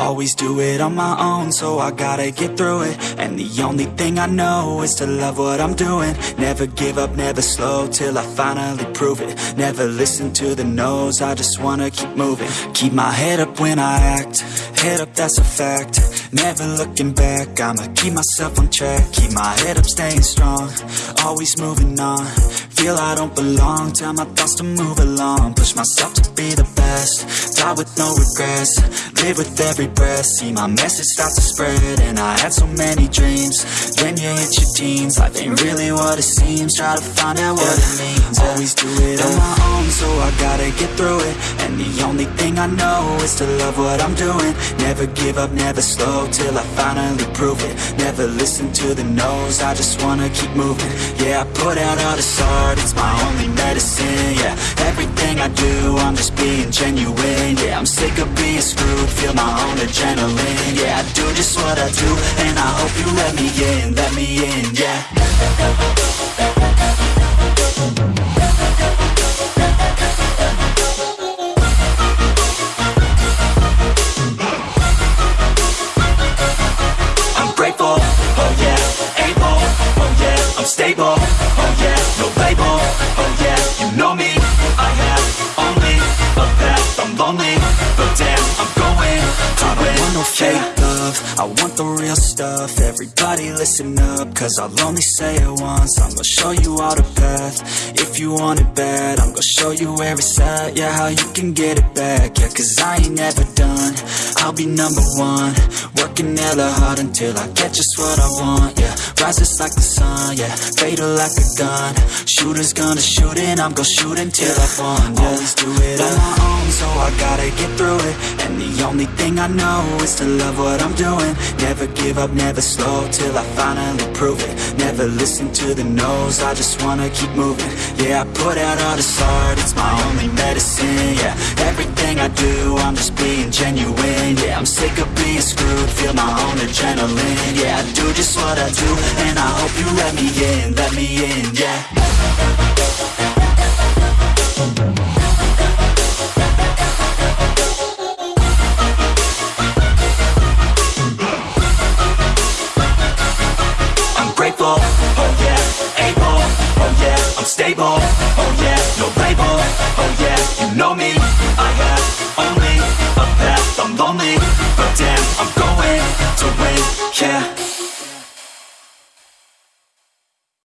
Always do it on my own, so I gotta get through it. And the only thing I know is to love what I'm doing. Never give up, never slow, till I finally prove it. Never listen to the no's, I just wanna keep moving. Keep my head up when I act, head up that's a fact. Never looking back, I'ma keep myself on track. Keep my head up, staying strong, always moving on Feel I don't belong, tell my thoughts to move along. Push myself to be the best, die with no regrets. Live with every breath, see my message start to spread And I had so many dreams, then you hit your teens Life ain't really what it seems, try to find out what it means. Always do it on my own, so I gotta get through it. And the only thing I know is to love what I'm doing. Never give up, never slow, till I finally prove it. Never listen to the no's, I just wanna keep moving. Yeah, I put out all this art, it's my only medicine Yeah, everything I do, I'm just being genuine Yeah, I'm sick of being screwed, feel my own adrenaline Yeah, I do just what I do, and I hope you let me in, no fake love, I want the real stuff, everybody listen up, cause I'll only say it once, I'm gonna show you all the path, if you want it bad, I'm gonna show you where it's at, yeah, how you can get it back, yeah, cause I ain't never done, I'll be number one, working hella hard until I get just what I want, yeah, rises like the sun, yeah, fatal like a gun, shooters gonna shoot and I'm gonna shoot until I won, yeah, always do it on my own, so I gotta get through it, and the only thing I know is to love what I'm doing, never give up, never slow, till I finally prove it, never listen to the no's, I just wanna keep moving, yeah, I put out all this art, it's my only medicine, yeah, I do, I'm just being genuine, yeah, I'm sick of being screwed, feel my own adrenaline, yeah, I do just what I do, and I hope you let me in, let me in, yeah. I'm grateful, oh yeah, able, oh yeah, I'm stable, oh yeah,